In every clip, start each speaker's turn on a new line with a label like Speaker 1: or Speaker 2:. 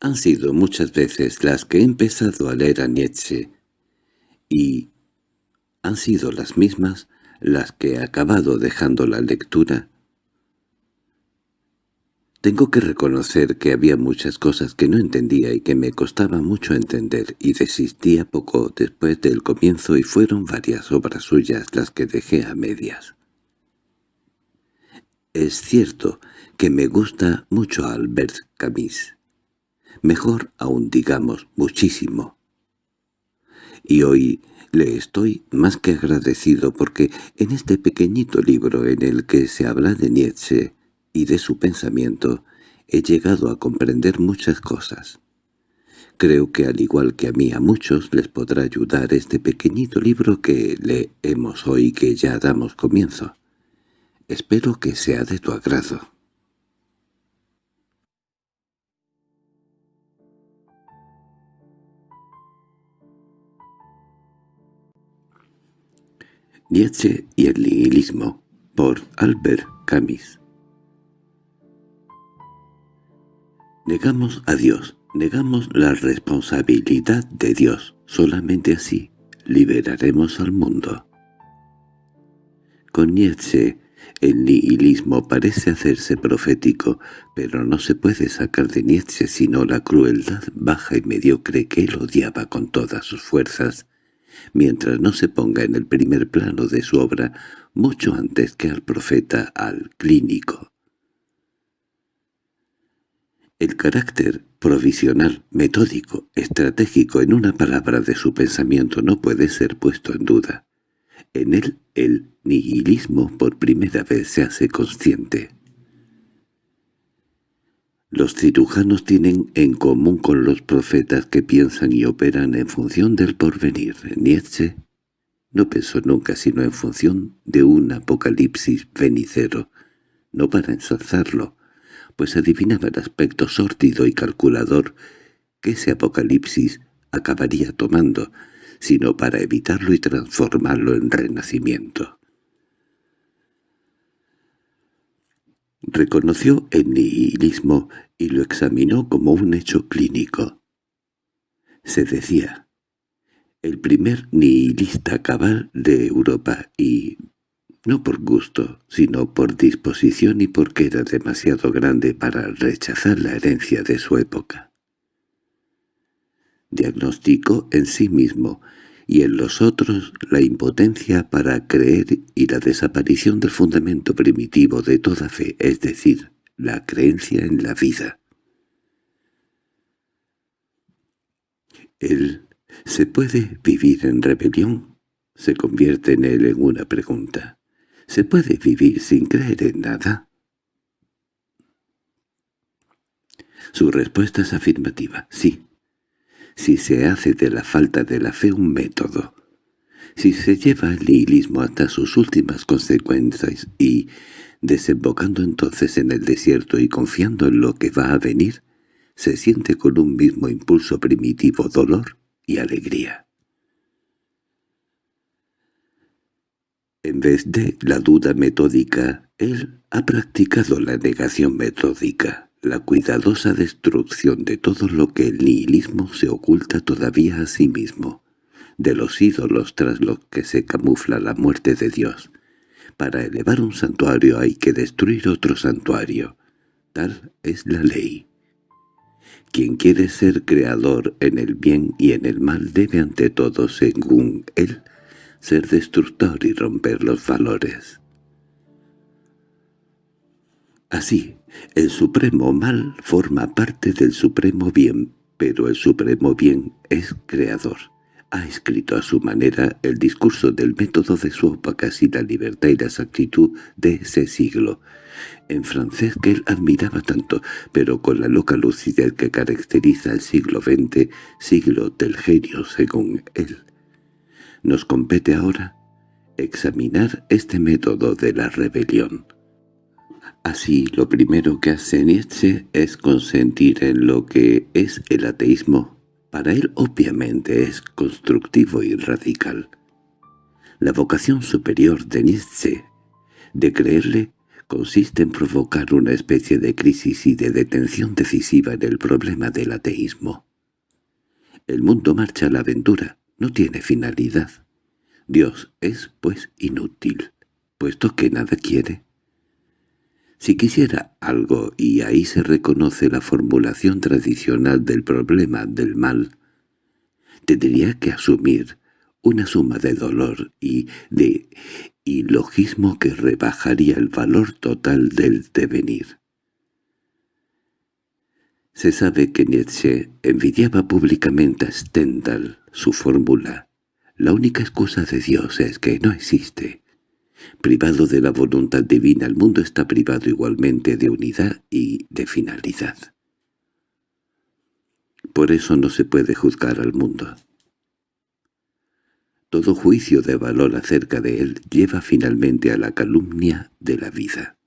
Speaker 1: Han sido muchas veces las que he empezado a leer a Nietzsche, y han sido las mismas las que he acabado dejando la lectura. Tengo que reconocer que había muchas cosas que no entendía y que me costaba mucho entender, y desistía poco después del comienzo y fueron varias obras suyas las que dejé a medias. Es cierto que me gusta mucho Albert Camus. Mejor aún digamos muchísimo. Y hoy le estoy más que agradecido porque en este pequeñito libro en el que se habla de Nietzsche y de su pensamiento he llegado a comprender muchas cosas. Creo que al igual que a mí a muchos les podrá ayudar este pequeñito libro que leemos hoy que ya damos comienzo. Espero que sea de tu agrado. Nietzsche y el nihilismo, por Albert Camus. Negamos a Dios, negamos la responsabilidad de Dios. Solamente así liberaremos al mundo. Con Nietzsche, el nihilismo parece hacerse profético, pero no se puede sacar de Nietzsche sino la crueldad baja y mediocre que él odiaba con todas sus fuerzas mientras no se ponga en el primer plano de su obra mucho antes que al profeta, al clínico. El carácter provisional, metódico, estratégico en una palabra de su pensamiento no puede ser puesto en duda. En él el nihilismo por primera vez se hace consciente. Los cirujanos tienen en común con los profetas que piensan y operan en función del porvenir. Nietzsche no pensó nunca sino en función de un apocalipsis venicero, no para ensalzarlo, pues adivinaba el aspecto sórdido y calculador que ese apocalipsis acabaría tomando, sino para evitarlo y transformarlo en renacimiento. Reconoció el nihilismo y lo examinó como un hecho clínico. Se decía, el primer nihilista cabal de Europa y, no por gusto, sino por disposición y porque era demasiado grande para rechazar la herencia de su época. Diagnosticó en sí mismo y en los otros la impotencia para creer y la desaparición del fundamento primitivo de toda fe, es decir, la creencia en la vida. ¿Él se puede vivir en rebelión? Se convierte en él en una pregunta. ¿Se puede vivir sin creer en nada? Su respuesta es afirmativa, sí si se hace de la falta de la fe un método, si se lleva el nihilismo hasta sus últimas consecuencias y, desembocando entonces en el desierto y confiando en lo que va a venir, se siente con un mismo impulso primitivo dolor y alegría. En vez de la duda metódica, él ha practicado la negación metódica la cuidadosa destrucción de todo lo que el nihilismo se oculta todavía a sí mismo, de los ídolos tras los que se camufla la muerte de Dios. Para elevar un santuario hay que destruir otro santuario. Tal es la ley. Quien quiere ser creador en el bien y en el mal debe ante todo, según él, ser destructor y romper los valores. Así, el supremo mal forma parte del supremo bien, pero el supremo bien es creador. Ha escrito a su manera el discurso del método de su época y la libertad y la exactitud de ese siglo, en francés que él admiraba tanto, pero con la loca lucidez que caracteriza el siglo XX, siglo del genio según él. Nos compete ahora examinar este método de la rebelión. Así, lo primero que hace Nietzsche es consentir en lo que es el ateísmo. Para él, obviamente, es constructivo y radical. La vocación superior de Nietzsche, de creerle, consiste en provocar una especie de crisis y de detención decisiva en el problema del ateísmo. El mundo marcha a la aventura, no tiene finalidad. Dios es, pues, inútil, puesto que nada quiere. Si quisiera algo, y ahí se reconoce la formulación tradicional del problema del mal, tendría que asumir una suma de dolor y de ilogismo que rebajaría el valor total del devenir. Se sabe que Nietzsche envidiaba públicamente a Stendhal su fórmula. La única excusa de Dios es que no existe. Privado de la voluntad divina, el mundo está privado igualmente de unidad y de finalidad. Por eso no se puede juzgar al mundo. Todo juicio de valor acerca de él lleva finalmente a la calumnia de la vida.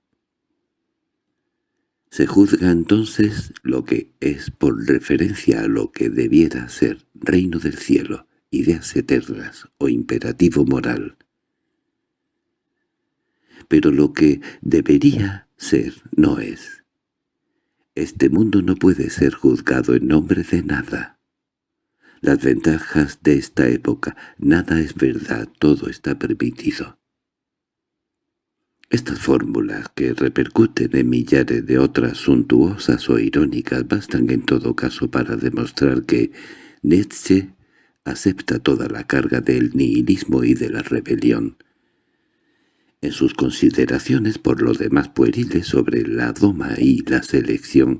Speaker 1: Se juzga entonces lo que es por referencia a lo que debiera ser reino del cielo, ideas eternas o imperativo moral. Pero lo que debería ser no es. Este mundo no puede ser juzgado en nombre de nada. Las ventajas de esta época, nada es verdad, todo está permitido. Estas fórmulas, que repercuten en millares de otras suntuosas o irónicas, bastan en todo caso para demostrar que Nietzsche acepta toda la carga del nihilismo y de la rebelión. En sus consideraciones por lo demás pueriles sobre la doma y la selección,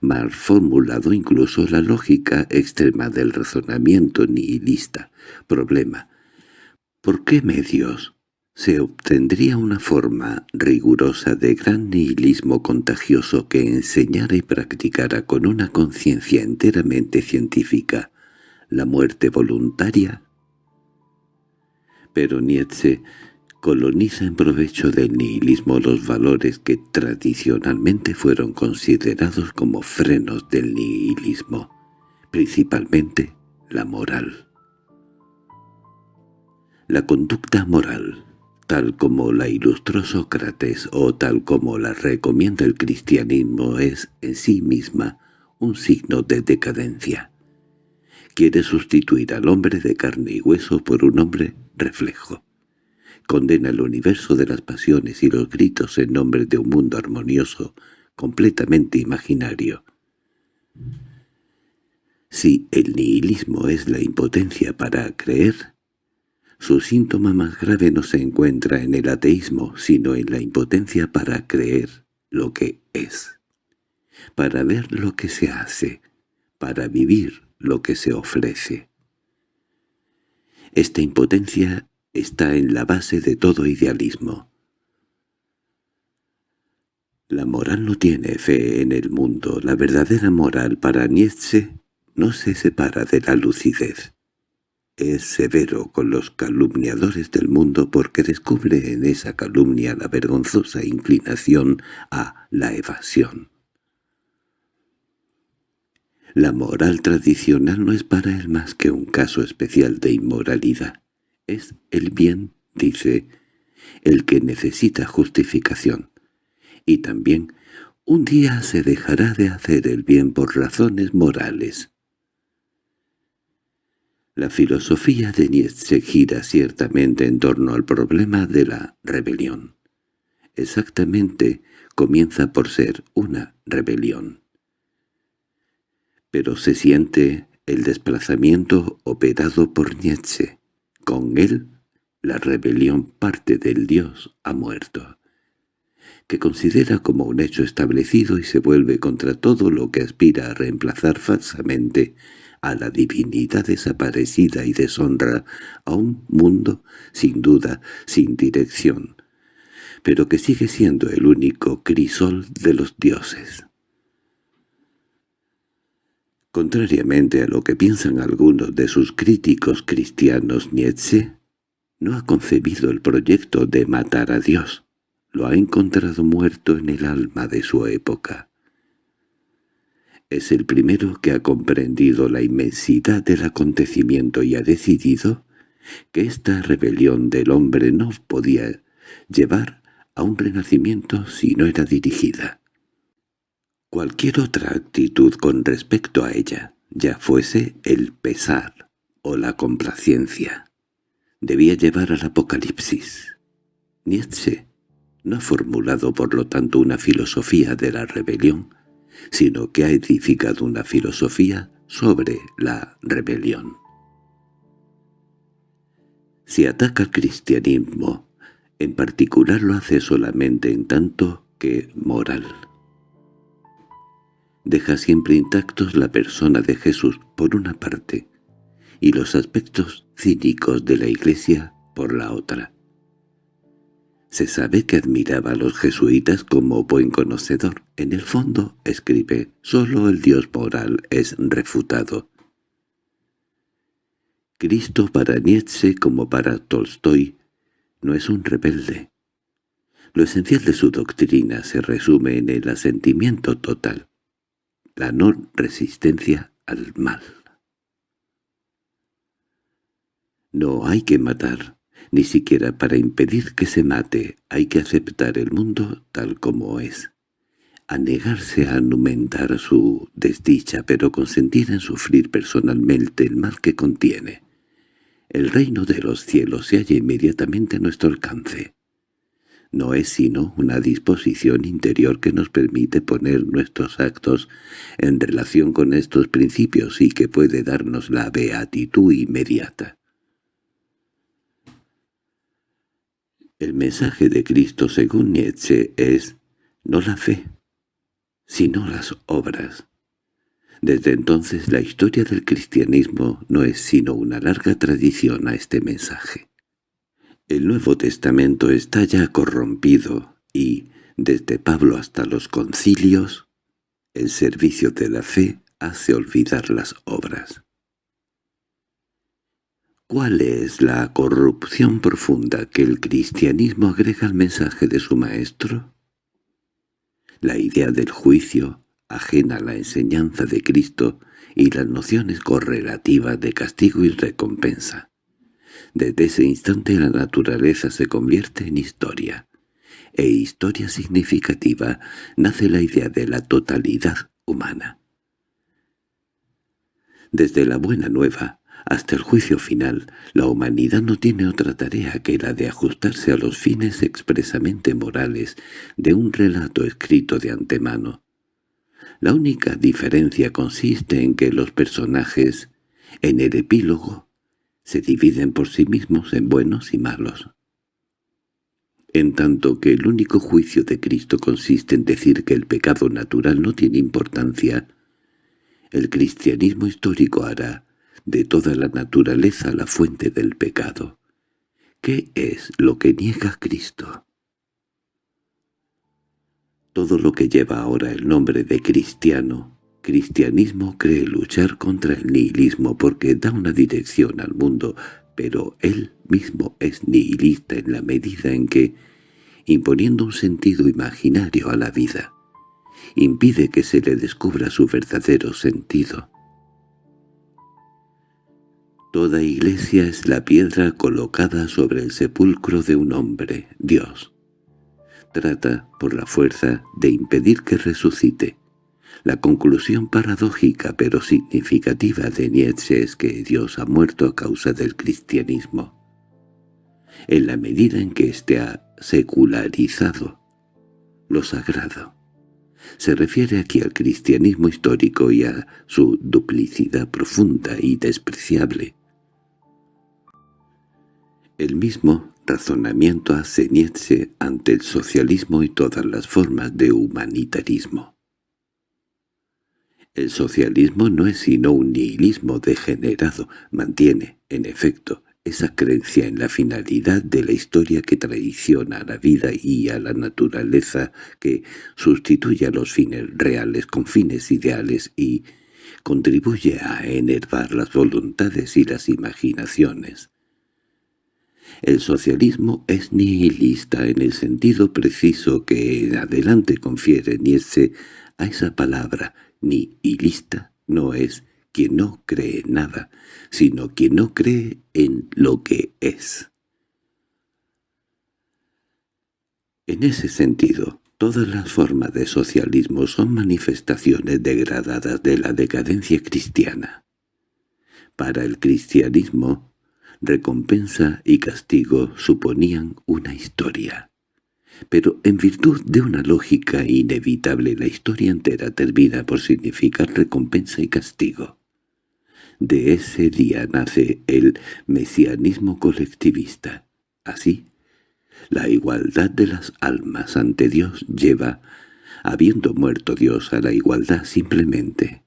Speaker 1: mal formulado incluso la lógica extrema del razonamiento nihilista. Problema. ¿Por qué medios se obtendría una forma rigurosa de gran nihilismo contagioso que enseñara y practicara con una conciencia enteramente científica la muerte voluntaria? Pero Nietzsche coloniza en provecho del nihilismo los valores que tradicionalmente fueron considerados como frenos del nihilismo, principalmente la moral. La conducta moral, tal como la ilustró Sócrates o tal como la recomienda el cristianismo, es en sí misma un signo de decadencia. Quiere sustituir al hombre de carne y hueso por un hombre reflejo condena el universo de las pasiones y los gritos en nombre de un mundo armonioso, completamente imaginario. Si el nihilismo es la impotencia para creer, su síntoma más grave no se encuentra en el ateísmo, sino en la impotencia para creer lo que es, para ver lo que se hace, para vivir lo que se ofrece. Esta impotencia está en la base de todo idealismo. La moral no tiene fe en el mundo. La verdadera moral para Nietzsche no se separa de la lucidez. Es severo con los calumniadores del mundo porque descubre en esa calumnia la vergonzosa inclinación a la evasión. La moral tradicional no es para él más que un caso especial de inmoralidad. Es el bien, dice, el que necesita justificación. Y también un día se dejará de hacer el bien por razones morales. La filosofía de Nietzsche gira ciertamente en torno al problema de la rebelión. Exactamente comienza por ser una rebelión. Pero se siente el desplazamiento operado por Nietzsche. Con él, la rebelión parte del Dios ha muerto, que considera como un hecho establecido y se vuelve contra todo lo que aspira a reemplazar falsamente a la divinidad desaparecida y deshonra a un mundo, sin duda, sin dirección, pero que sigue siendo el único crisol de los dioses. Contrariamente a lo que piensan algunos de sus críticos cristianos, Nietzsche no ha concebido el proyecto de matar a Dios. Lo ha encontrado muerto en el alma de su época. Es el primero que ha comprendido la inmensidad del acontecimiento y ha decidido que esta rebelión del hombre no podía llevar a un renacimiento si no era dirigida. Cualquier otra actitud con respecto a ella, ya fuese el pesar o la complacencia, debía llevar al apocalipsis. Nietzsche no ha formulado por lo tanto una filosofía de la rebelión, sino que ha edificado una filosofía sobre la rebelión. Si ataca al cristianismo, en particular lo hace solamente en tanto que moral. Deja siempre intactos la persona de Jesús por una parte y los aspectos cínicos de la Iglesia por la otra. Se sabe que admiraba a los jesuitas como buen conocedor. En el fondo, escribe, solo el Dios moral es refutado. Cristo para Nietzsche como para Tolstoy no es un rebelde. Lo esencial de su doctrina se resume en el asentimiento total, la no resistencia al mal. No hay que matar, ni siquiera para impedir que se mate hay que aceptar el mundo tal como es. A negarse a anumentar su desdicha, pero consentir en sufrir personalmente el mal que contiene. El reino de los cielos se halla inmediatamente a nuestro alcance. No es sino una disposición interior que nos permite poner nuestros actos en relación con estos principios y que puede darnos la beatitud inmediata. El mensaje de Cristo según Nietzsche es no la fe, sino las obras. Desde entonces la historia del cristianismo no es sino una larga tradición a este mensaje. El Nuevo Testamento está ya corrompido y, desde Pablo hasta los concilios, el servicio de la fe hace olvidar las obras. ¿Cuál es la corrupción profunda que el cristianismo agrega al mensaje de su maestro? La idea del juicio, ajena a la enseñanza de Cristo, y las nociones correlativas de castigo y recompensa. Desde ese instante la naturaleza se convierte en historia, e historia significativa nace la idea de la totalidad humana. Desde la Buena Nueva, hasta el juicio final, la humanidad no tiene otra tarea que la de ajustarse a los fines expresamente morales de un relato escrito de antemano. La única diferencia consiste en que los personajes, en el epílogo, se dividen por sí mismos en buenos y malos. En tanto que el único juicio de Cristo consiste en decir que el pecado natural no tiene importancia, el cristianismo histórico hará de toda la naturaleza la fuente del pecado. ¿Qué es lo que niega Cristo? Todo lo que lleva ahora el nombre de cristiano, cristianismo cree luchar contra el nihilismo porque da una dirección al mundo, pero él mismo es nihilista en la medida en que, imponiendo un sentido imaginario a la vida, impide que se le descubra su verdadero sentido. Toda iglesia es la piedra colocada sobre el sepulcro de un hombre, Dios. Trata, por la fuerza, de impedir que resucite. La conclusión paradójica pero significativa de Nietzsche es que Dios ha muerto a causa del cristianismo. En la medida en que éste ha secularizado lo sagrado. Se refiere aquí al cristianismo histórico y a su duplicidad profunda y despreciable. El mismo razonamiento hace Nietzsche ante el socialismo y todas las formas de humanitarismo. El socialismo no es sino un nihilismo degenerado, mantiene, en efecto, esa creencia en la finalidad de la historia que traiciona a la vida y a la naturaleza, que sustituye a los fines reales con fines ideales y contribuye a enervar las voluntades y las imaginaciones. El socialismo es nihilista en el sentido preciso que en adelante confiere Nietzsche a esa palabra. Nihilista no es quien no cree nada, sino quien no cree en lo que es. En ese sentido, todas las formas de socialismo son manifestaciones degradadas de la decadencia cristiana. Para el cristianismo, recompensa y castigo suponían una historia. Pero en virtud de una lógica inevitable la historia entera termina por significar recompensa y castigo. De ese día nace el mesianismo colectivista. Así, la igualdad de las almas ante Dios lleva, habiendo muerto Dios, a la igualdad simplemente.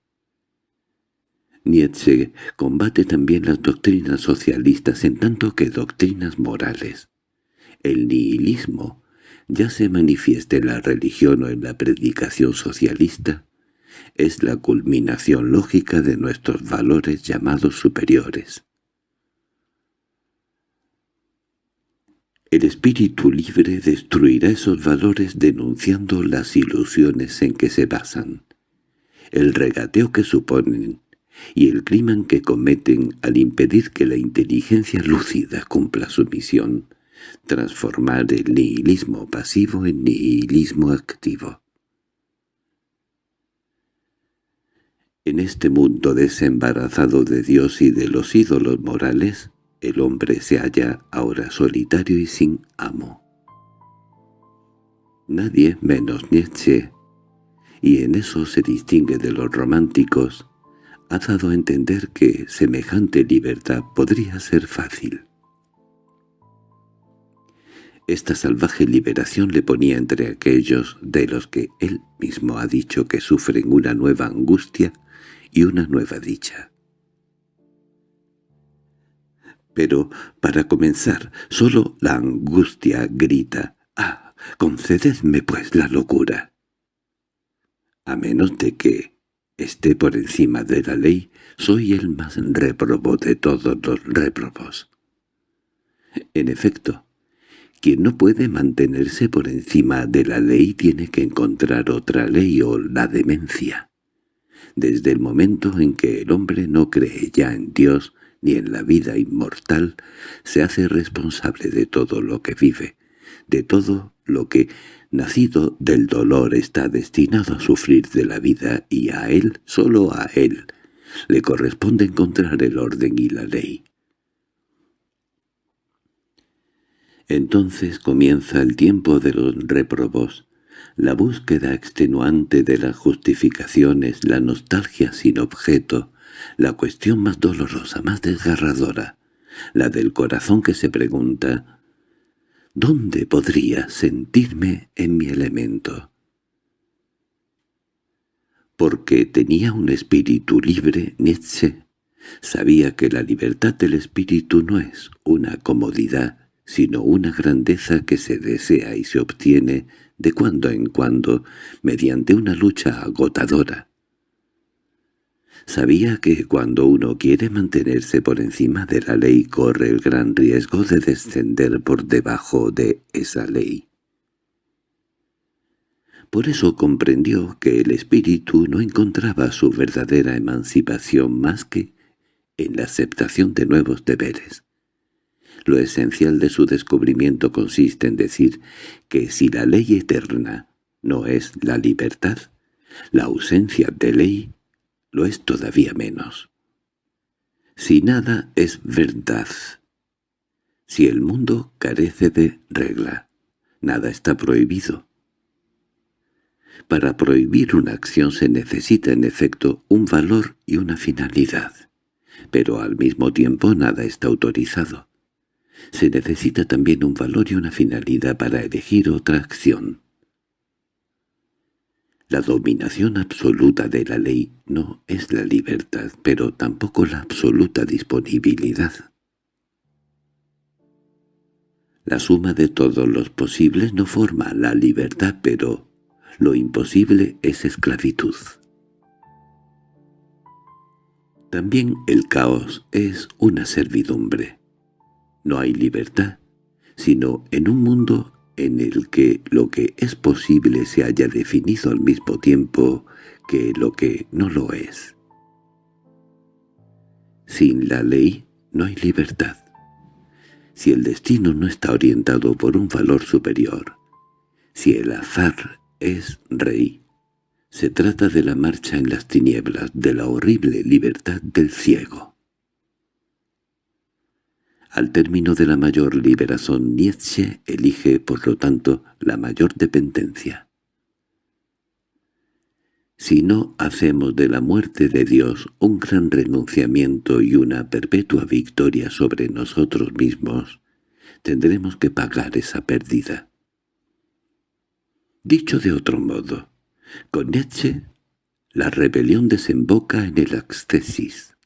Speaker 1: Nietzsche combate también las doctrinas socialistas en tanto que doctrinas morales. El nihilismo, ya se manifieste en la religión o en la predicación socialista, es la culminación lógica de nuestros valores llamados superiores. El espíritu libre destruirá esos valores denunciando las ilusiones en que se basan, el regateo que suponen y el crimen que cometen al impedir que la inteligencia lúcida cumpla su misión, transformar el nihilismo pasivo en nihilismo activo. En este mundo desembarazado de Dios y de los ídolos morales, el hombre se halla ahora solitario y sin amo. Nadie menos Nietzsche, y en eso se distingue de los románticos, ha dado a entender que semejante libertad podría ser fácil. Esta salvaje liberación le ponía entre aquellos de los que él mismo ha dicho que sufren una nueva angustia y una nueva dicha. Pero, para comenzar, solo la angustia grita, «¡Ah, concededme pues la locura!» A menos de que esté por encima de la ley, soy el más réprobo de todos los réprobos. En efecto, quien no puede mantenerse por encima de la ley tiene que encontrar otra ley o la demencia. Desde el momento en que el hombre no cree ya en Dios ni en la vida inmortal, se hace responsable de todo lo que vive, de todo lo que, nacido del dolor, está destinado a sufrir de la vida y a él, solo a él, le corresponde encontrar el orden y la ley. Entonces comienza el tiempo de los reprobos, la búsqueda extenuante de las justificaciones, la nostalgia sin objeto, la cuestión más dolorosa, más desgarradora, la del corazón que se pregunta ¿Dónde podría sentirme en mi elemento? Porque tenía un espíritu libre, Nietzsche sabía que la libertad del espíritu no es una comodidad, sino una grandeza que se desea y se obtiene de cuando en cuando mediante una lucha agotadora. Sabía que cuando uno quiere mantenerse por encima de la ley corre el gran riesgo de descender por debajo de esa ley. Por eso comprendió que el espíritu no encontraba su verdadera emancipación más que en la aceptación de nuevos deberes. Lo esencial de su descubrimiento consiste en decir que si la ley eterna no es la libertad, la ausencia de ley lo es todavía menos. Si nada es verdad, si el mundo carece de regla, nada está prohibido. Para prohibir una acción se necesita en efecto un valor y una finalidad, pero al mismo tiempo nada está autorizado. Se necesita también un valor y una finalidad para elegir otra acción. La dominación absoluta de la ley no es la libertad, pero tampoco la absoluta disponibilidad. La suma de todos los posibles no forma la libertad, pero lo imposible es esclavitud. También el caos es una servidumbre. No hay libertad, sino en un mundo en el que lo que es posible se haya definido al mismo tiempo que lo que no lo es. Sin la ley no hay libertad. Si el destino no está orientado por un valor superior, Si el azar es rey, se trata de la marcha en las tinieblas, de la horrible libertad del ciego. Al término de la mayor liberación, Nietzsche elige, por lo tanto, la mayor dependencia. Si no hacemos de la muerte de Dios un gran renunciamiento y una perpetua victoria sobre nosotros mismos, tendremos que pagar esa pérdida. Dicho de otro modo, con Nietzsche, la rebelión desemboca en el ascesis.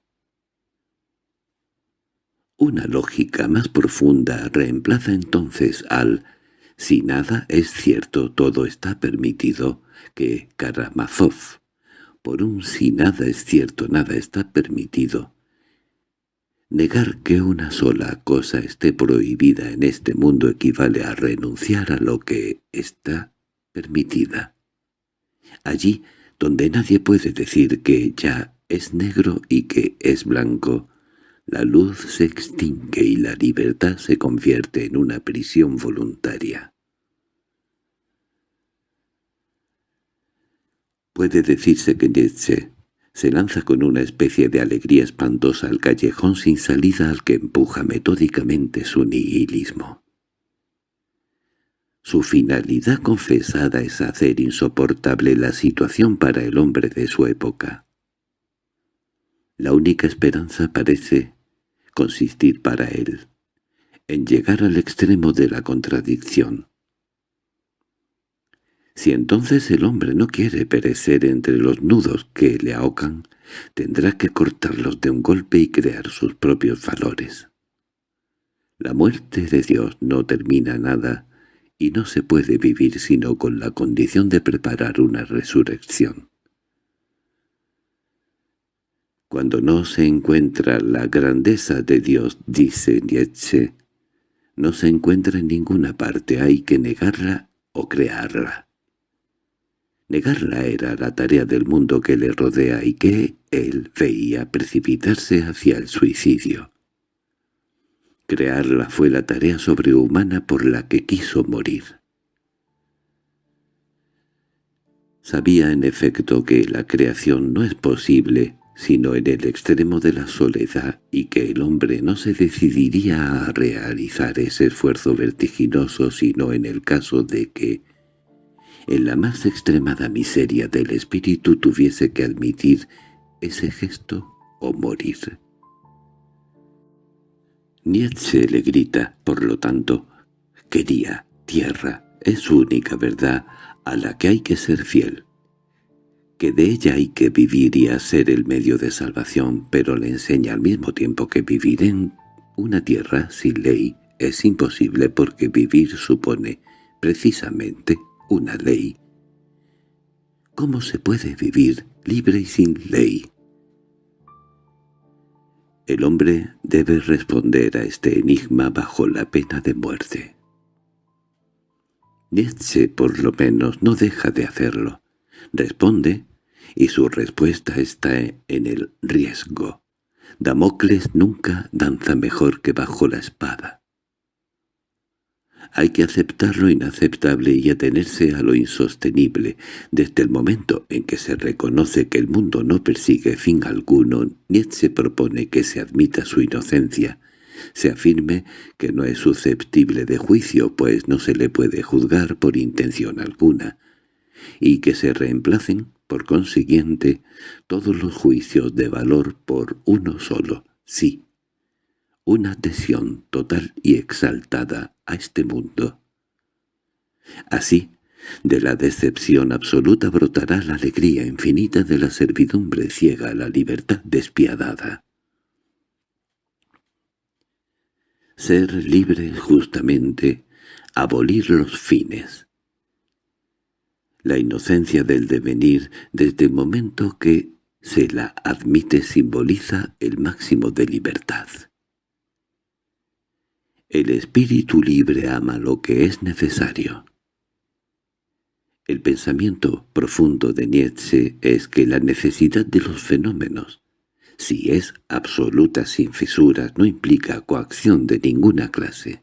Speaker 1: Una lógica más profunda reemplaza entonces al «si nada es cierto, todo está permitido» que Karamazov, por un «si nada es cierto, nada está permitido». Negar que una sola cosa esté prohibida en este mundo equivale a renunciar a lo que está permitida allí donde nadie puede decir que ya es negro y que es blanco, la luz se extingue y la libertad se convierte en una prisión voluntaria. Puede decirse que Nietzsche se lanza con una especie de alegría espantosa al callejón sin salida al que empuja metódicamente su nihilismo. Su finalidad confesada es hacer insoportable la situación para el hombre de su época. La única esperanza parece consistir para él en llegar al extremo de la contradicción. Si entonces el hombre no quiere perecer entre los nudos que le ahogan, tendrá que cortarlos de un golpe y crear sus propios valores. La muerte de Dios no termina nada, y no se puede vivir sino con la condición de preparar una resurrección. Cuando no se encuentra la grandeza de Dios, dice Nietzsche, no se encuentra en ninguna parte, hay que negarla o crearla. Negarla era la tarea del mundo que le rodea y que él veía precipitarse hacia el suicidio. Crearla fue la tarea sobrehumana por la que quiso morir. Sabía en efecto que la creación no es posible sino en el extremo de la soledad y que el hombre no se decidiría a realizar ese esfuerzo vertiginoso sino en el caso de que, en la más extremada miseria del espíritu tuviese que admitir ese gesto o morir. Nietzsche le grita, por lo tanto, quería tierra, es su única verdad a la que hay que ser fiel, que de ella hay que vivir y ser el medio de salvación, pero le enseña al mismo tiempo que vivir en una tierra sin ley es imposible porque vivir supone precisamente una ley. ¿Cómo se puede vivir libre y sin ley? El hombre debe responder a este enigma bajo la pena de muerte. Nietzsche, por lo menos, no deja de hacerlo. Responde, y su respuesta está en el riesgo. Damocles nunca danza mejor que bajo la espada. Hay que aceptar lo inaceptable y atenerse a lo insostenible. Desde el momento en que se reconoce que el mundo no persigue fin alguno, Nietzsche propone que se admita su inocencia, se afirme que no es susceptible de juicio, pues no se le puede juzgar por intención alguna, y que se reemplacen, por consiguiente, todos los juicios de valor por uno solo, sí, una adhesión total y exaltada a este mundo. Así, de la decepción absoluta brotará la alegría infinita de la servidumbre ciega a la libertad despiadada. Ser libre justamente, abolir los fines. La inocencia del devenir desde el momento que se la admite simboliza el máximo de libertad. El espíritu libre ama lo que es necesario. El pensamiento profundo de Nietzsche es que la necesidad de los fenómenos, si es absoluta sin fisuras, no implica coacción de ninguna clase.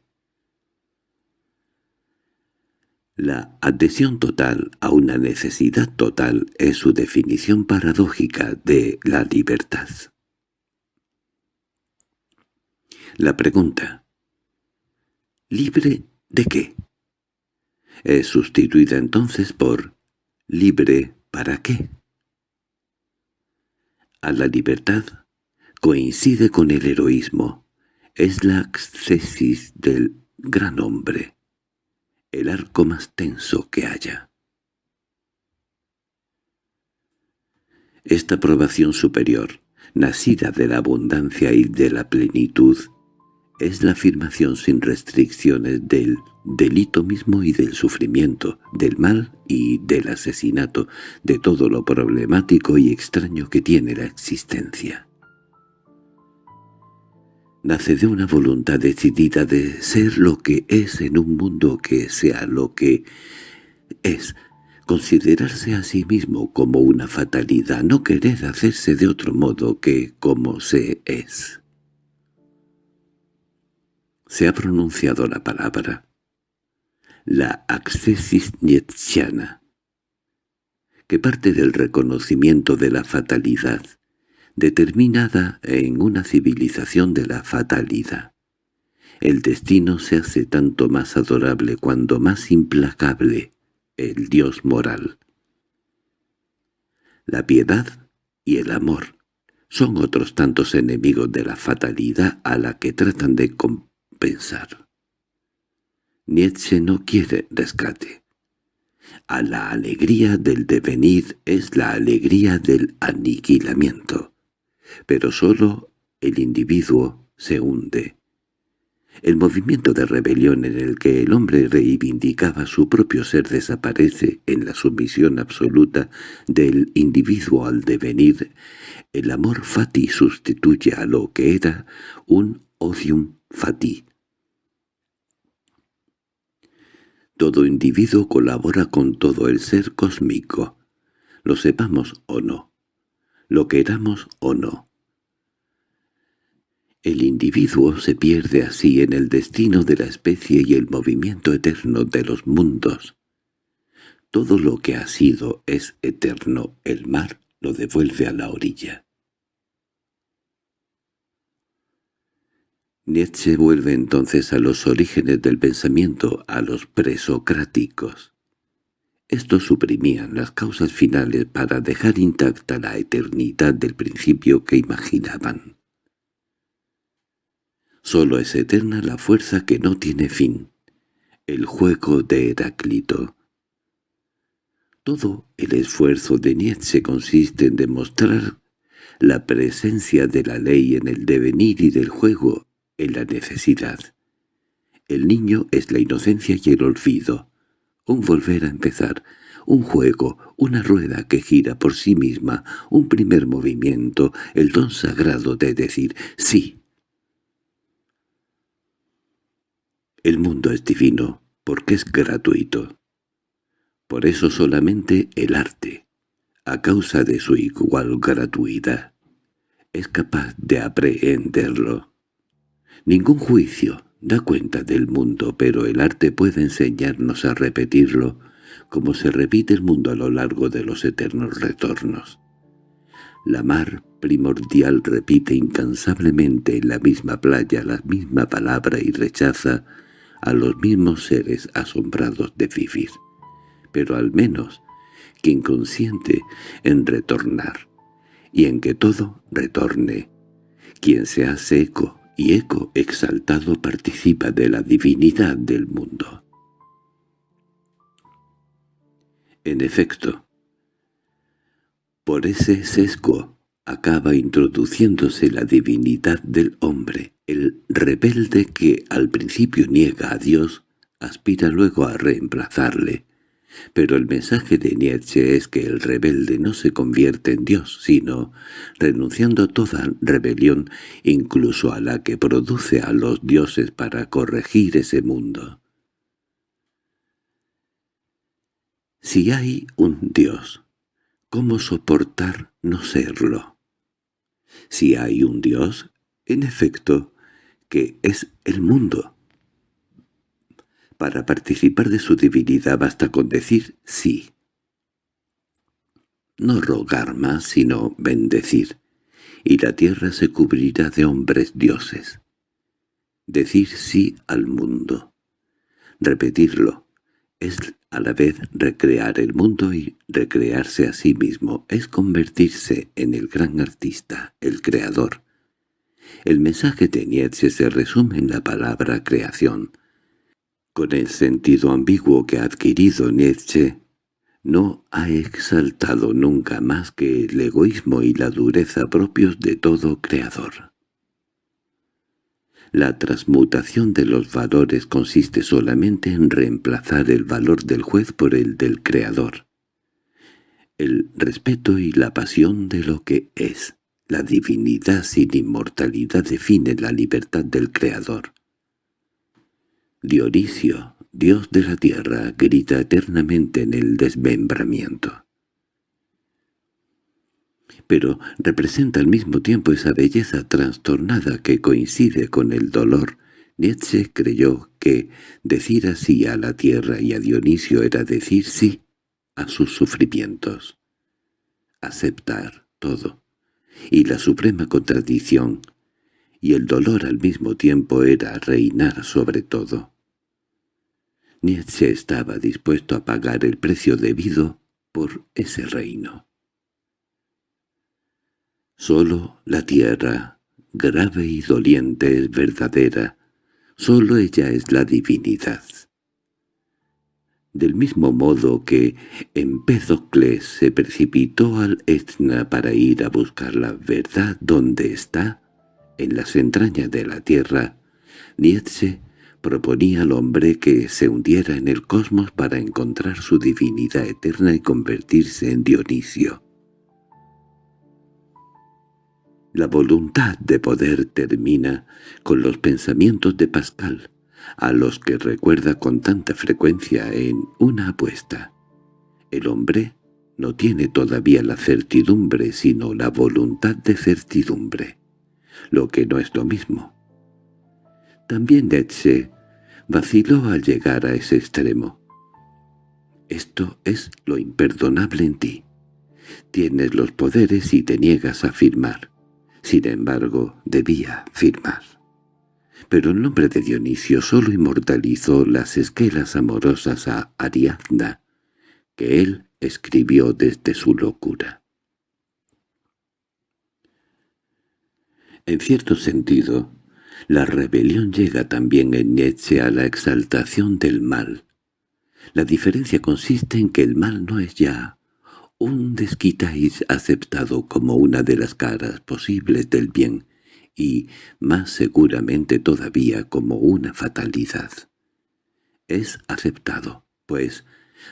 Speaker 1: La adhesión total a una necesidad total es su definición paradójica de la libertad. La pregunta ¿Libre de qué? Es sustituida entonces por ¿libre para qué? A la libertad coincide con el heroísmo, es la accesis del gran hombre el arco más tenso que haya. Esta aprobación superior, nacida de la abundancia y de la plenitud, es la afirmación sin restricciones del delito mismo y del sufrimiento, del mal y del asesinato, de todo lo problemático y extraño que tiene la existencia nace de una voluntad decidida de ser lo que es en un mundo que sea lo que es, considerarse a sí mismo como una fatalidad, no querer hacerse de otro modo que como se es. Se ha pronunciado la palabra, la accesis nietzscheana, que parte del reconocimiento de la fatalidad, determinada en una civilización de la fatalidad. El destino se hace tanto más adorable cuando más implacable el Dios moral. La piedad y el amor son otros tantos enemigos de la fatalidad a la que tratan de compensar. Nietzsche no quiere rescate. A la alegría del devenir es la alegría del aniquilamiento pero sólo el individuo se hunde. El movimiento de rebelión en el que el hombre reivindicaba su propio ser desaparece en la sumisión absoluta del individuo al devenir. El amor fati sustituye a lo que era un odium fati. Todo individuo colabora con todo el ser cósmico, lo sepamos o no lo queramos o no. El individuo se pierde así en el destino de la especie y el movimiento eterno de los mundos. Todo lo que ha sido es eterno, el mar lo devuelve a la orilla. Nietzsche vuelve entonces a los orígenes del pensamiento, a los presocráticos. Estos suprimían las causas finales para dejar intacta la eternidad del principio que imaginaban. Solo es eterna la fuerza que no tiene fin, el juego de Heráclito. Todo el esfuerzo de Nietzsche consiste en demostrar la presencia de la ley en el devenir y del juego en la necesidad. El niño es la inocencia y el olvido, un volver a empezar, un juego, una rueda que gira por sí misma, un primer movimiento, el don sagrado de decir «sí». El mundo es divino porque es gratuito. Por eso solamente el arte, a causa de su igual gratuidad, es capaz de aprehenderlo. Ningún juicio, da cuenta del mundo, pero el arte puede enseñarnos a repetirlo, como se repite el mundo a lo largo de los eternos retornos. La mar primordial repite incansablemente en la misma playa la misma palabra y rechaza a los mismos seres asombrados de vivir, pero al menos quien consiente en retornar, y en que todo retorne, quien se hace eco y eco exaltado participa de la divinidad del mundo. En efecto, por ese sesgo acaba introduciéndose la divinidad del hombre, el rebelde que al principio niega a Dios, aspira luego a reemplazarle, pero el mensaje de Nietzsche es que el rebelde no se convierte en Dios, sino, renunciando a toda rebelión, incluso a la que produce a los dioses para corregir ese mundo. Si hay un Dios, ¿cómo soportar no serlo? Si hay un Dios, en efecto, que es el mundo, Para participar de su divinidad basta con decir sí. No rogar más, sino bendecir, y la tierra se cubrirá de hombres dioses. Decir sí al mundo. Repetirlo. Es a la vez recrear el mundo y recrearse a sí mismo. Es convertirse en el gran artista, el creador. El mensaje de Nietzsche se resume en la palabra creación, con el sentido ambiguo que ha adquirido Nietzsche, no ha exaltado nunca más que el egoísmo y la dureza propios de todo creador. La transmutación de los valores consiste solamente en reemplazar el valor del juez por el del creador. El respeto y la pasión de lo que es. La divinidad sin inmortalidad define la libertad del creador. Dionisio, dios de la tierra, grita eternamente en el desmembramiento. Pero representa al mismo tiempo esa belleza trastornada que coincide con el dolor. Nietzsche creyó que decir así a la tierra y a Dionisio era decir sí a sus sufrimientos. Aceptar todo. Y la suprema contradicción y el dolor al mismo tiempo era reinar sobre todo. Nietzsche estaba dispuesto a pagar el precio debido por ese reino. Solo la tierra, grave y doliente, es verdadera, solo ella es la divinidad. Del mismo modo que Empédocles se precipitó al Etna para ir a buscar la verdad donde está, en las entrañas de la tierra, Nietzsche proponía al hombre que se hundiera en el cosmos para encontrar su divinidad eterna y convertirse en Dionisio. La voluntad de poder termina con los pensamientos de Pascal, a los que recuerda con tanta frecuencia en una apuesta. El hombre no tiene todavía la certidumbre sino la voluntad de certidumbre lo que no es lo mismo. También Nietzsche vaciló al llegar a ese extremo. Esto es lo imperdonable en ti. Tienes los poderes y te niegas a firmar. Sin embargo, debía firmar. Pero el nombre de Dionisio solo inmortalizó las esquelas amorosas a Ariadna, que él escribió desde su locura. En cierto sentido, la rebelión llega también en Nietzsche a la exaltación del mal. La diferencia consiste en que el mal no es ya un desquitáis aceptado como una de las caras posibles del bien, y más seguramente todavía como una fatalidad. Es aceptado, pues,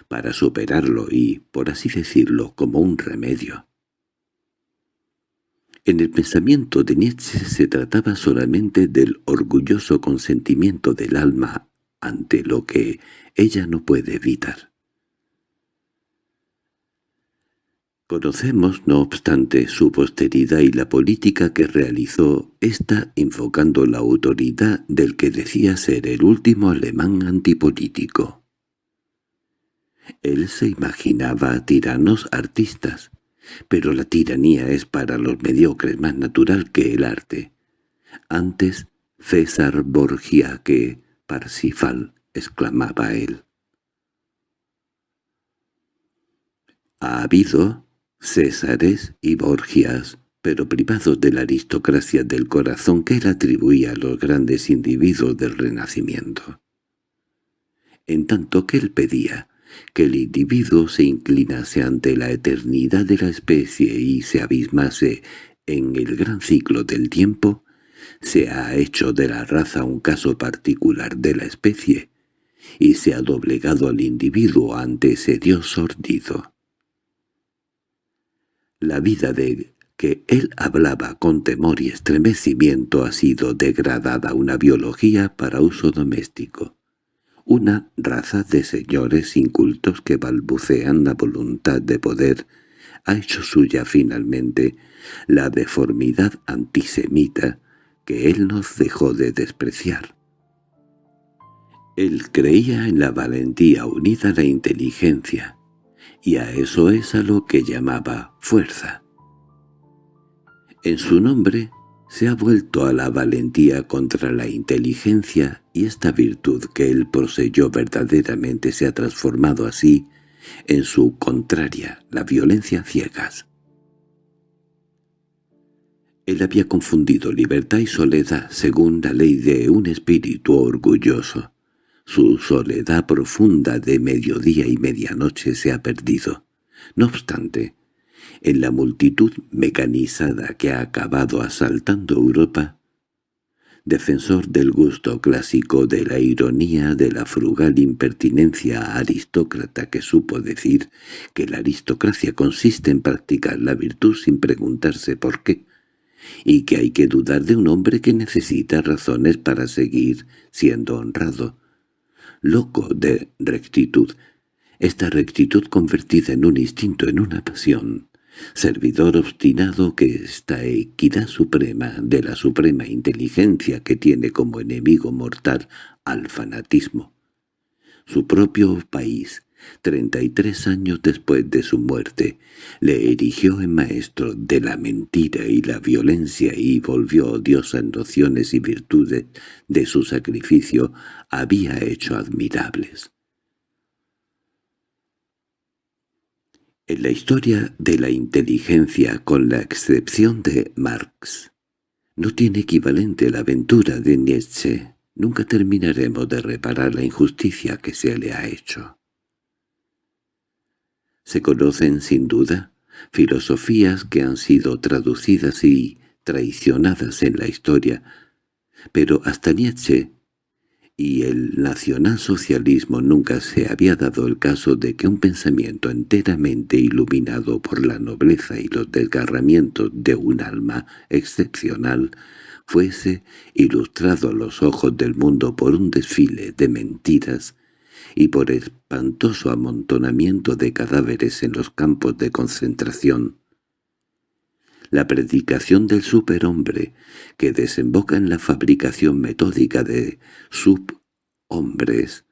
Speaker 1: para superarlo y, por así decirlo, como un remedio. En el pensamiento de Nietzsche se trataba solamente del orgulloso consentimiento del alma ante lo que ella no puede evitar. Conocemos, no obstante, su posteridad y la política que realizó ésta invocando la autoridad del que decía ser el último alemán antipolítico. Él se imaginaba tiranos artistas, pero la tiranía es para los mediocres más natural que el arte. Antes César Borgia que Parsifal, exclamaba él. Ha habido Césares y Borgias, pero privados de la aristocracia del corazón que él atribuía a los grandes individuos del Renacimiento. En tanto que él pedía que el individuo se inclinase ante la eternidad de la especie y se abismase en el gran ciclo del tiempo, se ha hecho de la raza un caso particular de la especie, y se ha doblegado al individuo ante ese Dios sordido. La vida de que él hablaba con temor y estremecimiento ha sido degradada a una biología para uso doméstico una raza de señores incultos que balbucean la voluntad de poder, ha hecho suya finalmente la deformidad antisemita que él nos dejó de despreciar. Él creía en la valentía unida a la inteligencia, y a eso es a lo que llamaba fuerza. En su nombre se ha vuelto a la valentía contra la inteligencia y esta virtud que él poseyó verdaderamente se ha transformado así en su contraria, la violencia ciegas. Él había confundido libertad y soledad según la ley de un espíritu orgulloso. Su soledad profunda de mediodía y medianoche se ha perdido. No obstante, en la multitud mecanizada que ha acabado asaltando Europa, defensor del gusto clásico de la ironía de la frugal impertinencia aristócrata que supo decir que la aristocracia consiste en practicar la virtud sin preguntarse por qué, y que hay que dudar de un hombre que necesita razones para seguir siendo honrado, loco de rectitud, esta rectitud convertida en un instinto, en una pasión, servidor obstinado que esta equidad suprema de la suprema inteligencia que tiene como enemigo mortal al fanatismo. Su propio país, treinta y tres años después de su muerte, le erigió en maestro de la mentira y la violencia y volvió odiosas nociones y virtudes de su sacrificio había hecho admirables. En la historia de la inteligencia, con la excepción de Marx, no tiene equivalente la aventura de Nietzsche. Nunca terminaremos de reparar la injusticia que se le ha hecho. Se conocen, sin duda, filosofías que han sido traducidas y traicionadas en la historia, pero hasta Nietzsche y el nacionalsocialismo nunca se había dado el caso de que un pensamiento enteramente iluminado por la nobleza y los desgarramientos de un alma excepcional fuese ilustrado a los ojos del mundo por un desfile de mentiras y por espantoso amontonamiento de cadáveres en los campos de concentración. La predicación del superhombre, que desemboca en la fabricación metódica de subhombres,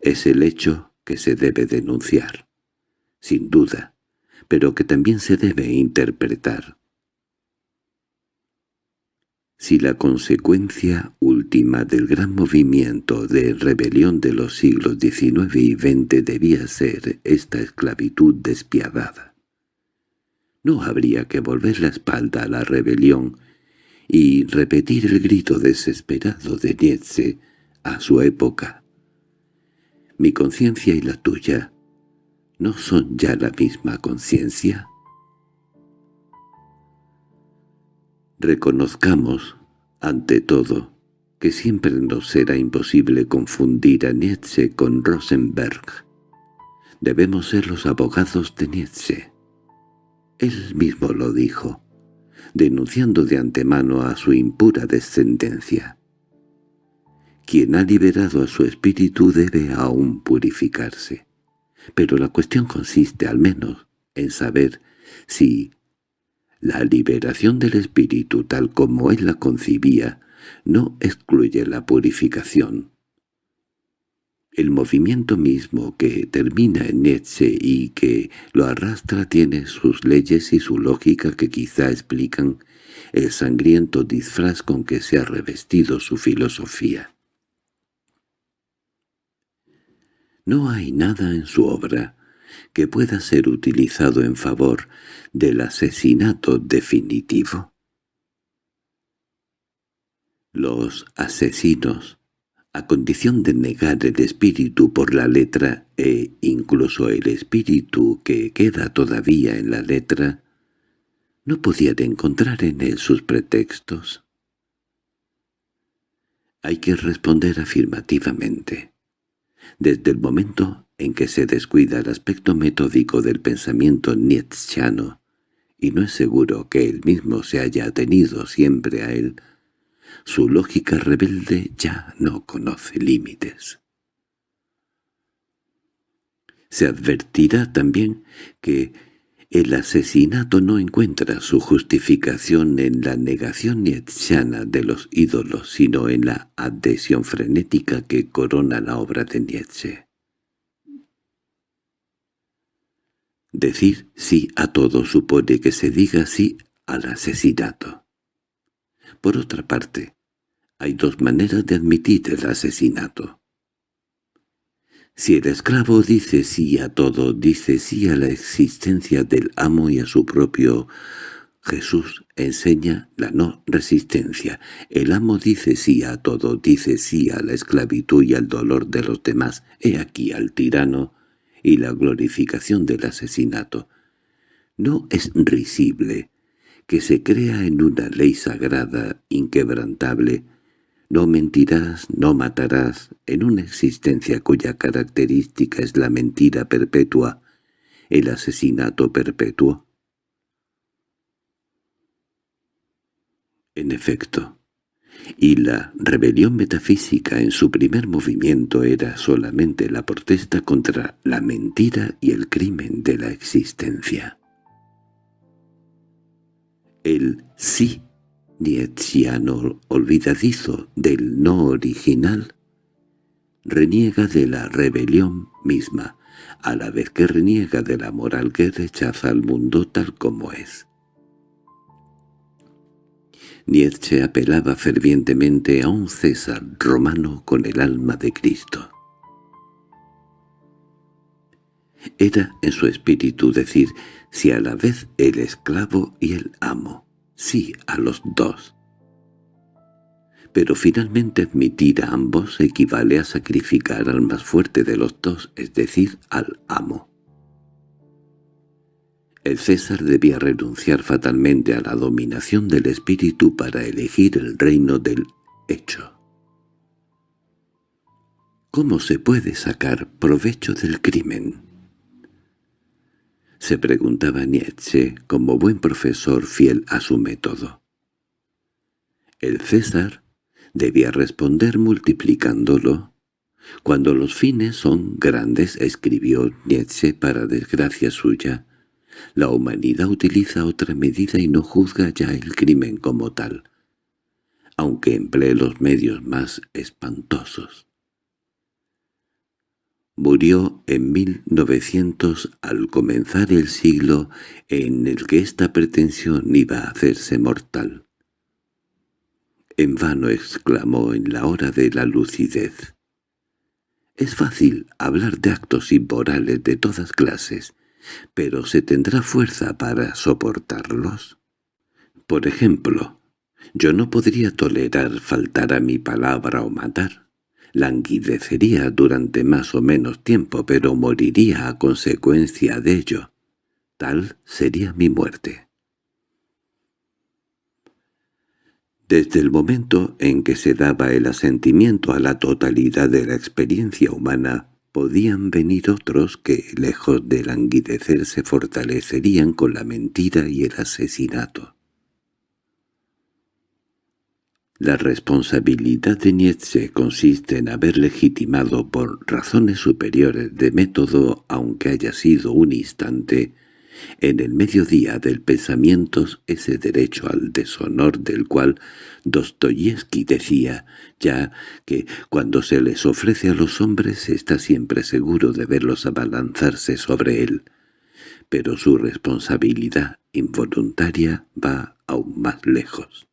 Speaker 1: es el hecho que se debe denunciar, sin duda, pero que también se debe interpretar. Si la consecuencia última del gran movimiento de rebelión de los siglos XIX y XX debía ser esta esclavitud despiadada, no habría que volver la espalda a la rebelión y repetir el grito desesperado de Nietzsche a su época. Mi conciencia y la tuya no son ya la misma conciencia. Reconozcamos, ante todo, que siempre nos será imposible confundir a Nietzsche con Rosenberg. Debemos ser los abogados de Nietzsche. Él mismo lo dijo, denunciando de antemano a su impura descendencia. Quien ha liberado a su espíritu debe aún purificarse. Pero la cuestión consiste al menos en saber si la liberación del espíritu tal como él la concibía no excluye la purificación. El movimiento mismo que termina en Nietzsche y que lo arrastra tiene sus leyes y su lógica que quizá explican el sangriento disfraz con que se ha revestido su filosofía. No hay nada en su obra que pueda ser utilizado en favor del asesinato definitivo. Los asesinos, a condición de negar el espíritu por la letra e incluso el espíritu que queda todavía en la letra, no podían encontrar en él sus pretextos. Hay que responder afirmativamente. Desde el momento en que se descuida el aspecto metódico del pensamiento nietzscheano, y no es seguro que él mismo se haya atenido siempre a él, su lógica rebelde ya no conoce límites. Se advertirá también que El asesinato no encuentra su justificación en la negación nietzscheana de los ídolos, sino en la adhesión frenética que corona la obra de Nietzsche. Decir sí a todo supone que se diga sí al asesinato. Por otra parte, hay dos maneras de admitir el asesinato. Si el esclavo dice sí a todo, dice sí a la existencia del amo y a su propio Jesús enseña la no resistencia. El amo dice sí a todo, dice sí a la esclavitud y al dolor de los demás. He aquí al tirano y la glorificación del asesinato. No es risible que se crea en una ley sagrada, inquebrantable, no mentirás, no matarás, en una existencia cuya característica es la mentira perpetua, el asesinato perpetuo. En efecto, y la rebelión metafísica en su primer movimiento era solamente la protesta contra la mentira y el crimen de la existencia. El sí nietzscheano olvidadizo del no original, reniega de la rebelión misma, a la vez que reniega de la moral que rechaza al mundo tal como es. Nietzsche apelaba fervientemente a un César romano con el alma de Cristo. Era en su espíritu decir si a la vez el esclavo y el amo, sí a los dos. Pero finalmente admitir a ambos equivale a sacrificar al más fuerte de los dos, es decir, al amo. El César debía renunciar fatalmente a la dominación del espíritu para elegir el reino del hecho. ¿Cómo se puede sacar provecho del crimen? Se preguntaba Nietzsche como buen profesor fiel a su método. El César debía responder multiplicándolo. Cuando los fines son grandes, escribió Nietzsche para desgracia suya, la humanidad utiliza otra medida y no juzga ya el crimen como tal, aunque emplee los medios más espantosos. Murió en 1900 al comenzar el siglo en el que esta pretensión iba a hacerse mortal. En vano exclamó en la hora de la lucidez. Es fácil hablar de actos inmorales de todas clases, pero ¿se tendrá fuerza para soportarlos? Por ejemplo, yo no podría tolerar faltar a mi palabra o matar. Languidecería durante más o menos tiempo, pero moriría a consecuencia de ello. Tal sería mi muerte. Desde el momento en que se daba el asentimiento a la totalidad de la experiencia humana, podían venir otros que, lejos de languidecer, se fortalecerían con la mentira y el asesinato. La responsabilidad de Nietzsche consiste en haber legitimado por razones superiores de método, aunque haya sido un instante, en el mediodía del pensamiento ese derecho al deshonor del cual Dostoyevsky decía ya que cuando se les ofrece a los hombres está siempre seguro de verlos abalanzarse sobre él, pero su responsabilidad involuntaria va aún más lejos.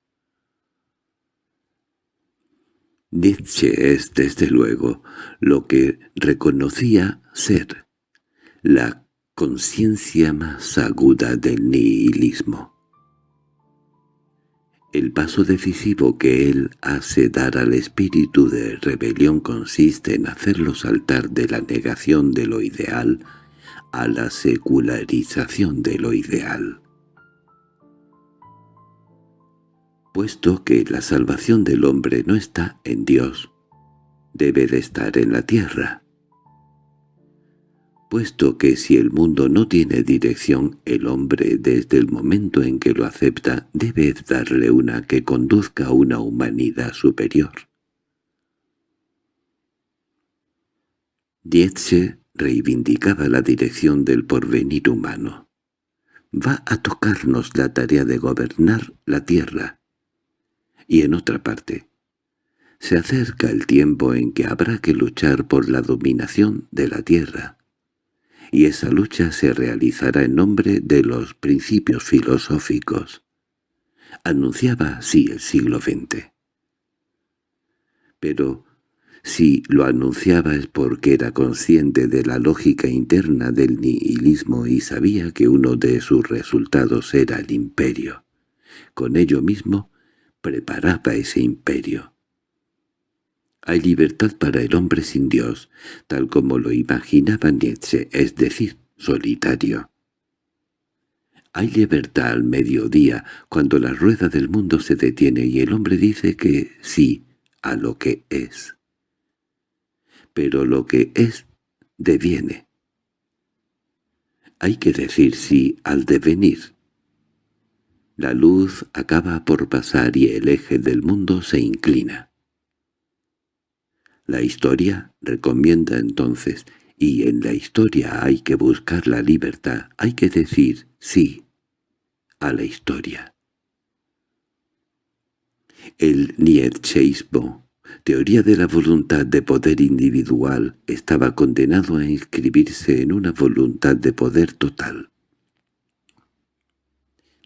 Speaker 1: Nietzsche es, desde luego, lo que reconocía ser la conciencia más aguda del nihilismo. El paso decisivo que él hace dar al espíritu de rebelión consiste en hacerlo saltar de la negación de lo ideal a la secularización de lo ideal. Puesto que la salvación del hombre no está en Dios, debe de estar en la tierra puesto que si el mundo no tiene dirección, el hombre desde el momento en que lo acepta debe darle una que conduzca a una humanidad superior. Nietzsche reivindicaba la dirección del porvenir humano. va a tocarnos la tarea de gobernar la tierra. Y en otra parte, se acerca el tiempo en que habrá que luchar por la dominación de la tierra, y esa lucha se realizará en nombre de los principios filosóficos. Anunciaba así el siglo XX. Pero si lo anunciaba es porque era consciente de la lógica interna del nihilismo y sabía que uno de sus resultados era el imperio. Con ello mismo preparaba ese imperio. Hay libertad para el hombre sin Dios, tal como lo imaginaba Nietzsche, es decir, solitario. Hay libertad al mediodía, cuando la rueda del mundo se detiene y el hombre dice que sí a lo que es pero lo que es deviene. Hay que decir sí al devenir. La luz acaba por pasar y el eje del mundo se inclina. La historia recomienda entonces, y en la historia hay que buscar la libertad, hay que decir sí a la historia. El nietzscheismo teoría de la voluntad de poder individual estaba condenado a inscribirse en una voluntad de poder total.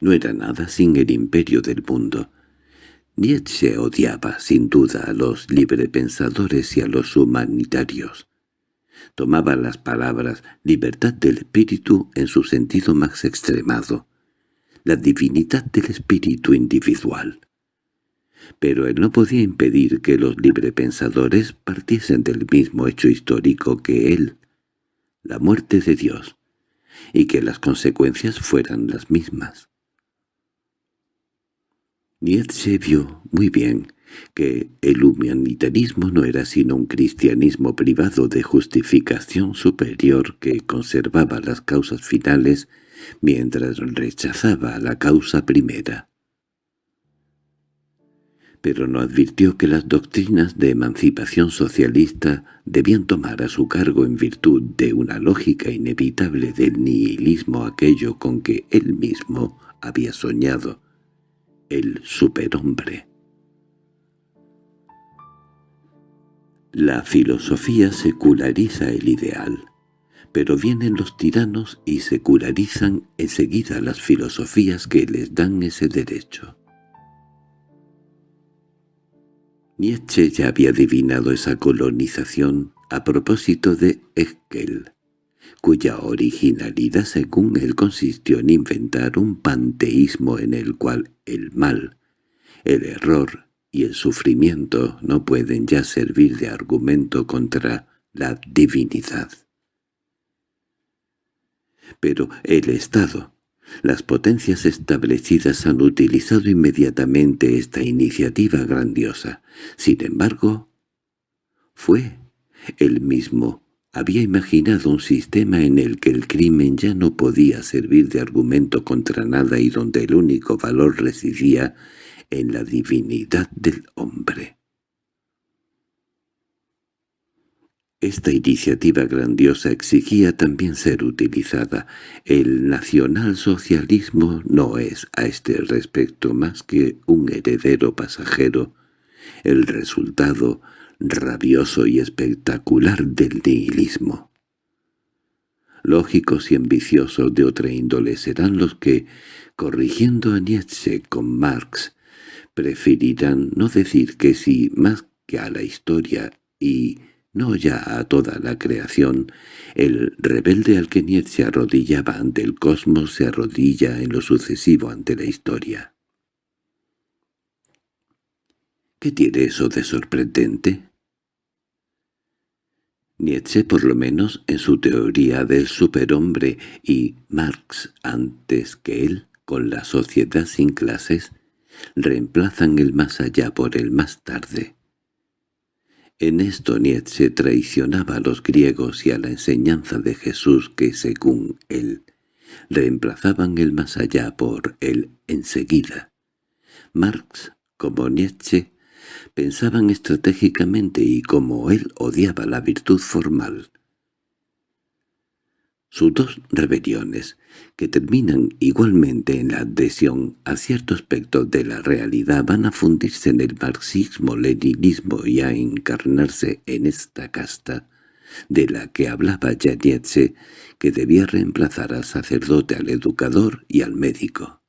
Speaker 1: No era nada sin el imperio del mundo. Nietzsche odiaba, sin duda, a los librepensadores y a los humanitarios. Tomaba las palabras «libertad del espíritu» en su sentido más extremado, la divinidad del espíritu individual pero él no podía impedir que los librepensadores partiesen del mismo hecho histórico que él, la muerte de Dios, y que las consecuencias fueran las mismas. Nietzsche vio muy bien que el humanitarismo no era sino un cristianismo privado de justificación superior que conservaba las causas finales mientras rechazaba la causa primera. Pero no advirtió que las doctrinas de emancipación socialista debían tomar a su cargo en virtud de una lógica inevitable del nihilismo aquello con que él mismo había soñado, el superhombre. La filosofía seculariza el ideal, pero vienen los tiranos y secularizan enseguida las filosofías que les dan ese derecho. Nietzsche ya había adivinado esa colonización a propósito de Hegel, cuya originalidad según él consistió en inventar un panteísmo en el cual el mal, el error y el sufrimiento no pueden ya servir de argumento contra la divinidad. Pero el Estado, las potencias establecidas han utilizado inmediatamente esta iniciativa grandiosa. Sin embargo, fue él mismo había imaginado un sistema en el que el crimen ya no podía servir de argumento contra nada y donde el único valor residía en la divinidad del hombre. Esta iniciativa grandiosa exigía también ser utilizada. El nacionalsocialismo no es a este respecto más que un heredero pasajero, el resultado rabioso y espectacular del nihilismo. Lógicos y ambiciosos de otra índole serán los que, corrigiendo a Nietzsche con Marx, preferirán no decir que sí más que a la historia y no ya a toda la creación, el rebelde al que Nietzsche arrodillaba ante el cosmos se arrodilla en lo sucesivo ante la historia. ¿Qué tiene eso de sorprendente? Nietzsche, por lo menos en su teoría del superhombre, y Marx antes que él, con la sociedad sin clases, reemplazan el más allá por el más tarde. En esto Nietzsche traicionaba a los griegos y a la enseñanza de Jesús que, según él, reemplazaban el más allá por el enseguida. Marx, como Nietzsche, pensaban estratégicamente y como él odiaba la virtud formal. Sus dos rebeliones, que terminan igualmente en la adhesión a cierto aspecto de la realidad, van a fundirse en el marxismo-leninismo y a encarnarse en esta casta, de la que hablaba ya Nietzsche, que debía reemplazar al sacerdote, al educador y al médico.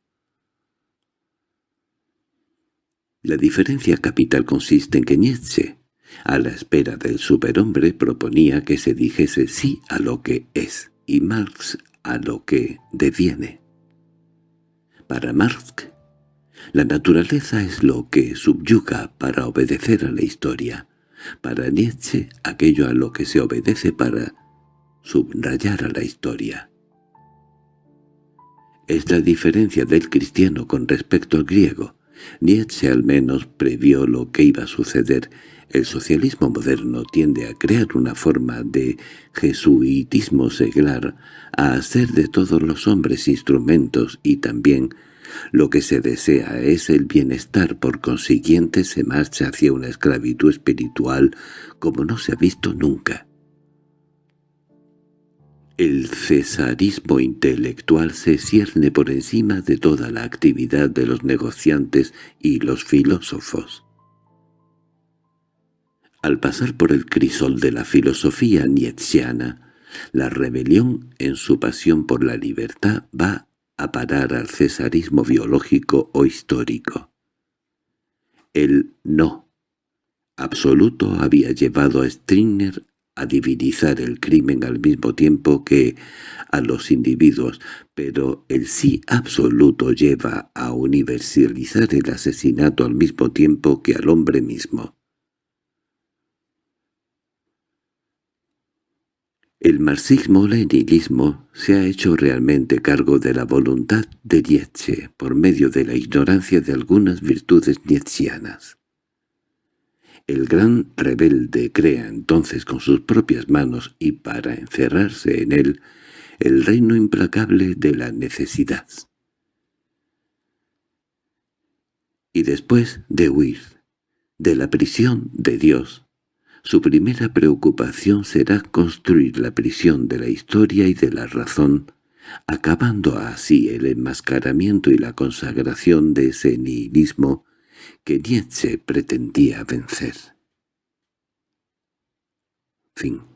Speaker 1: La diferencia capital consiste en que Nietzsche, a la espera del superhombre, proponía que se dijese sí a lo que es, y Marx a lo que deviene. Para Marx, la naturaleza es lo que subyuga para obedecer a la historia. Para Nietzsche, aquello a lo que se obedece para subrayar a la historia. Es la diferencia del cristiano con respecto al griego. Nietzsche al menos previó lo que iba a suceder el socialismo moderno tiende a crear una forma de jesuitismo seglar, a hacer de todos los hombres instrumentos y también lo que se desea es el bienestar, por consiguiente se marcha hacia una esclavitud espiritual como no se ha visto nunca. El cesarismo intelectual se cierne por encima de toda la actividad de los negociantes y los filósofos. Al pasar por el crisol de la filosofía nietzscheana, la rebelión en su pasión por la libertad va a parar al cesarismo biológico o histórico. El no absoluto había llevado a Stringer a divinizar el crimen al mismo tiempo que a los individuos, pero el sí absoluto lleva a universalizar el asesinato al mismo tiempo que al hombre mismo. El marxismo-leninismo se ha hecho realmente cargo de la voluntad de Nietzsche por medio de la ignorancia de algunas virtudes nietzschianas. El gran rebelde crea entonces con sus propias manos y para encerrarse en él el reino implacable de la necesidad. Y después de huir de la prisión de Dios, su primera preocupación será construir la prisión de la historia y de la razón, acabando así el enmascaramiento y la consagración de ese nihilismo que Nietzsche pretendía vencer. Fin